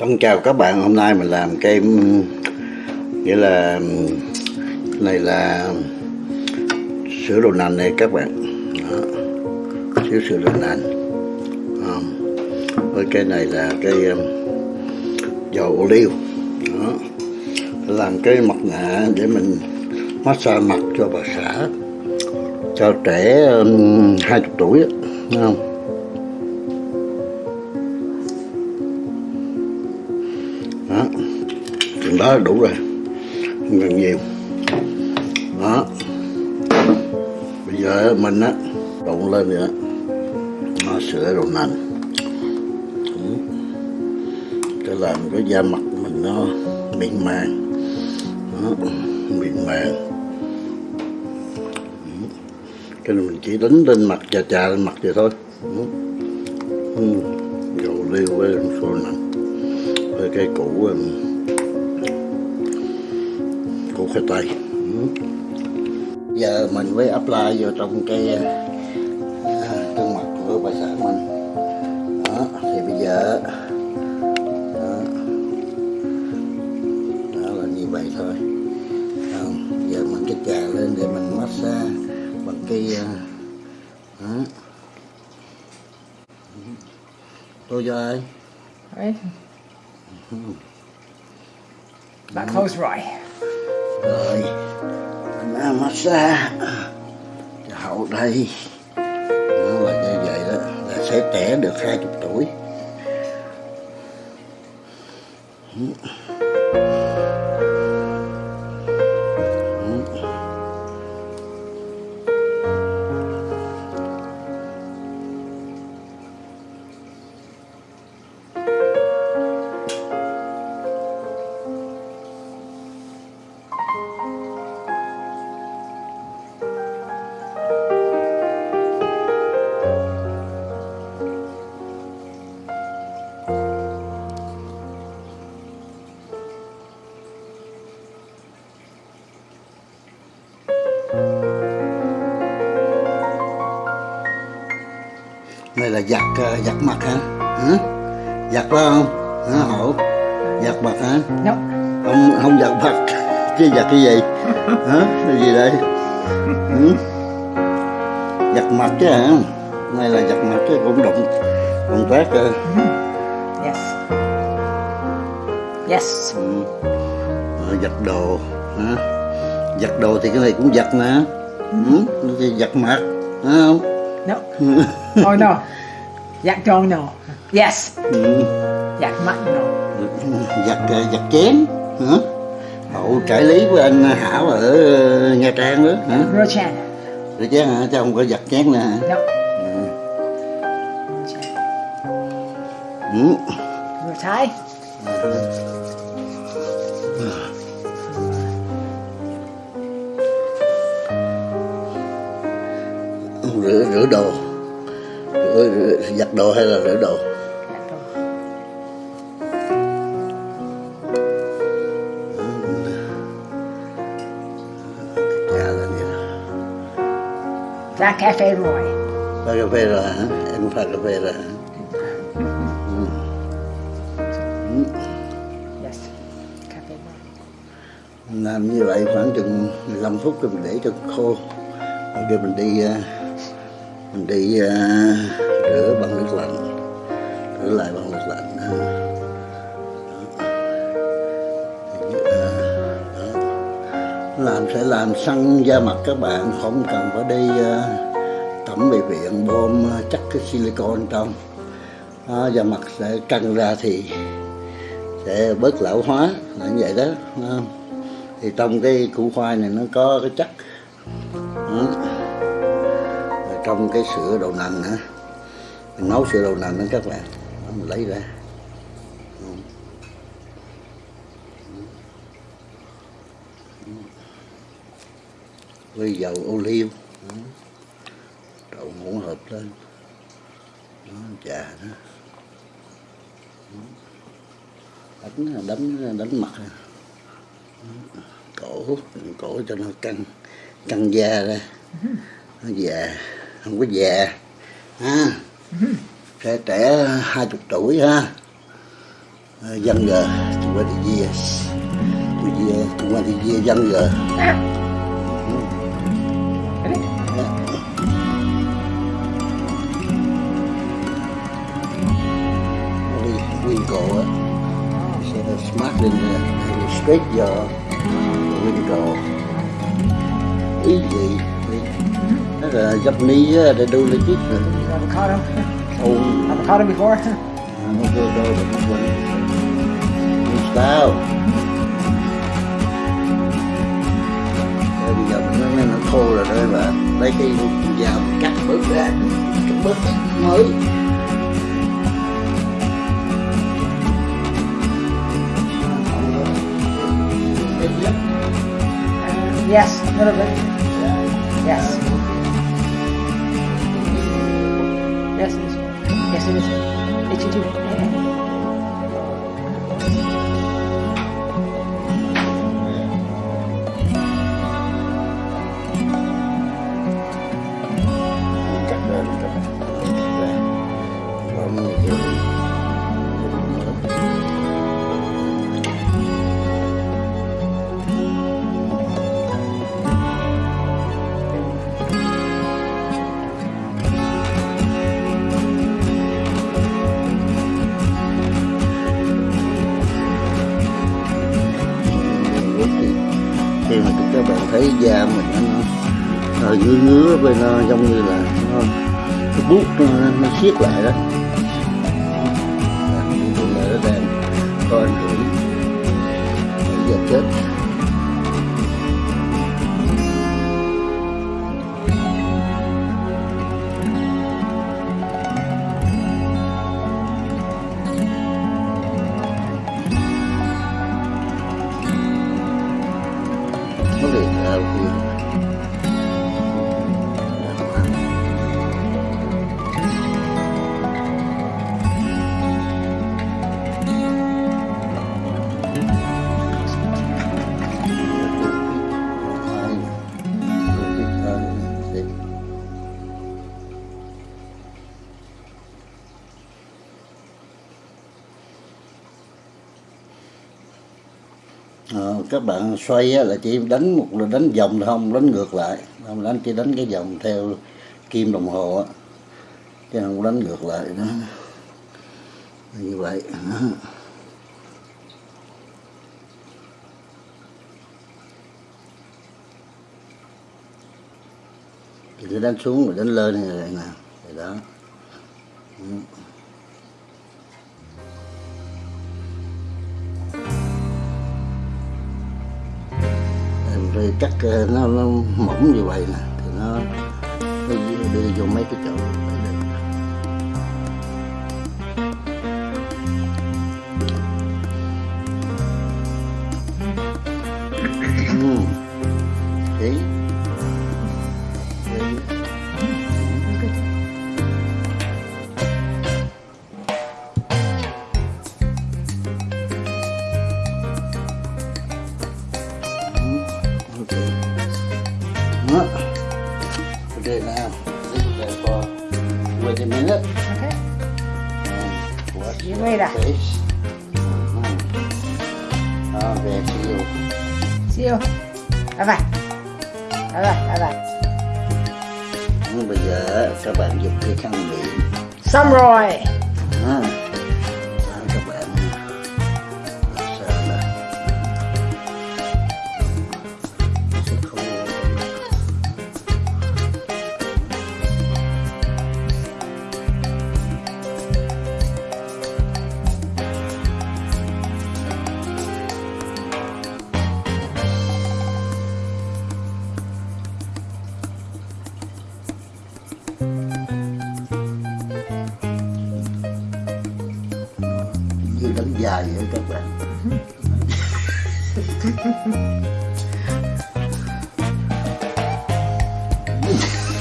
Con chào các bạn, hôm nay mình làm cái nghĩa là này là sữa đậu nành này các bạn. Đó. Xíu sữa đậu nành. Đó. Với cái này là cái um, dầu ô liu. Đó. Làm cái mặt nạ để mình massage mặt cho bà xã cho trẻ um, 20 tuổi không? Đó là đủ rồi. Không cần nhiều đó. Bây giờ mình á đụng lên nữa nó sữa đồ nành. Cho làm cái da mặt mình nó mịn màng. Đó, mịn màng. Ừ. Cái này mình chỉ đánh lên mặt chà chà lên mặt vậy thôi. Ừ. Ừ. Dầu liêu với phô nành. Với cây củ um, um, củ khoai tây Ừ. giờ mình mới apply vô trong cái à, gương mặt của bà xã mình đó thì bây giờ đó, đó là như vậy thôi không giờ mình cái trà lên để mình massage bằng cái à, đó. tôi cho ai Right? That close right rồi mình massage hậu đây đó mà như vậy đó, là sẽ trẻ được 20 tuổi. Này là giặt ờ, giặt mặt hả? Hả? Giặt phải không? Hả hổ? Giặt mặt hả? No. không không giặt mặt. Chứ giặt cái gì? Hả? Cái gì đây? Ừ? giặt mặt chứ hả? Này là giặt mặt chứ cũng động động tác ờ, Yes. Yes. ừ. Ờ, giặt đồ hả? Giặt đồ thì cái này cũng giặt nè ừ? giặt mặt phải không No. Oh no. Yak dong no. Yes. ừ. Yak mắt no. giặt giặt chén hả hậu trải lý với anh Hảo ở ờ, Nha Trang đó hả Rochan. rồi chén hả chứ không có giặt chén nè hả No. ừ. Rochan. Ừ. Rửa rửa đồ. Rửa, rửa, giặt đồ hay là rửa đồ? Đó That cafe Roy. pha cà phê rồi hả? Em pha cà phê rồi hả? Làm như vậy khoảng chừng 15 phút rồi mình để cho khô. Rồi mình đi ờ, mình đi ờ, rửa bằng nước lạnh rửa lại bằng nước lạnh à, Đó. Làm sẽ làm săn da mặt các bạn không cần phải đi uh, tẩm bị viện bơm chắc cái silicon trong. Đó, da mặt sẽ căng ra thì sẽ bớt lão hóa là như vậy đó. Thì trong cái củ khoai này nó có cái chất. Đó. Trong cái sữa đậu nành nữa mình nấu sữa đậu nành đó các bạn đó, mình lấy ra. Với dầu ô liu đậu hỗn hợp lên. Đó, trà đó. Đánh đánh đánh mặt. Cổ cổ cho nó căng căng da ra. Nó già không có già ha trẻ trẻ hai chục tuổi ha ờ, dân uh, chúng 20 years. Two year, 20 years younger. Ready? Only winkle á. sẽ the smart lên uh, straight your winkle. ý gì Japanese, they do legit. You avocado. Oh, Avocado before. nó vô đâu là nó quên. New style. Rồi bây giờ nó, nó, khô rồi đó mà lấy cái dao cắt bớt ra cắt bớt cái mới Yes, a little bit. Yes. Yes, it is. Yes, it is. Itchy các bạn thấy da mình nó, hơi ngứa ngứa bên nó giống như là nó cái bút nó, nó siết lại đó. Nó đang có ảnh hưởng giờ chết. À, các bạn xoay á, là chỉ đánh một là đánh vòng thôi không đánh ngược lại. Không đánh chỉ đánh cái vòng theo kim đồng hồ á chứ không đánh ngược lại đó. Như vậy. Thì đánh xuống rồi đánh lên này nè đó. Ừ. rồi cắt ờ, nó, nó mỏng như vậy nè thì nó, nó đưa vô mấy cái chỗ. Wait a minute. Okay. And wash You your later. face. Mhm. Okay, see you. See you. Bye bye. Bye bye. Bye bye. Nhưng bây giờ các bạn dùng cái khăn miệng Samroy. ha. Đó,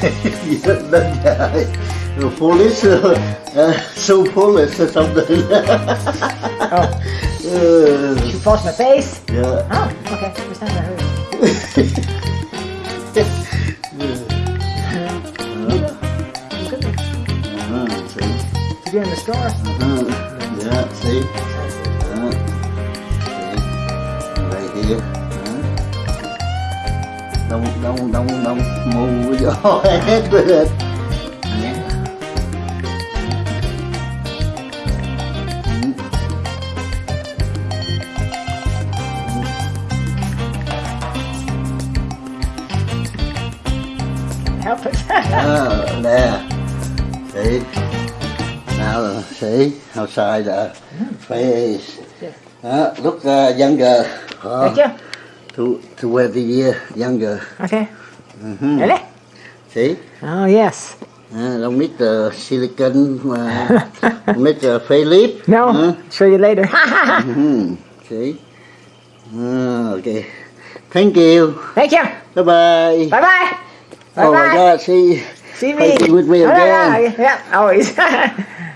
that guy. Police, uh, so police or something. oh. Did you force my face? Yeah. Oh, okay. First time I heard it. You get in the store. Uh -huh. Yeah, see? Uh, see? Right here. Đông đông đông đông. Mù vô hết rồi. Help us. Ờ, nè. See now see outside the face đó, look uh, younger Được chưa? To to where the year younger Okay. Mhm. Ready? see Oh, yes. uh, don't need the silicon uh, need the facelift No, Huh? show you later. Mhm. see Ah, okay thank you Thank you. bye bye Bye bye. Bye oh my god see See me. With me Oh, again. yeah, yeah, always.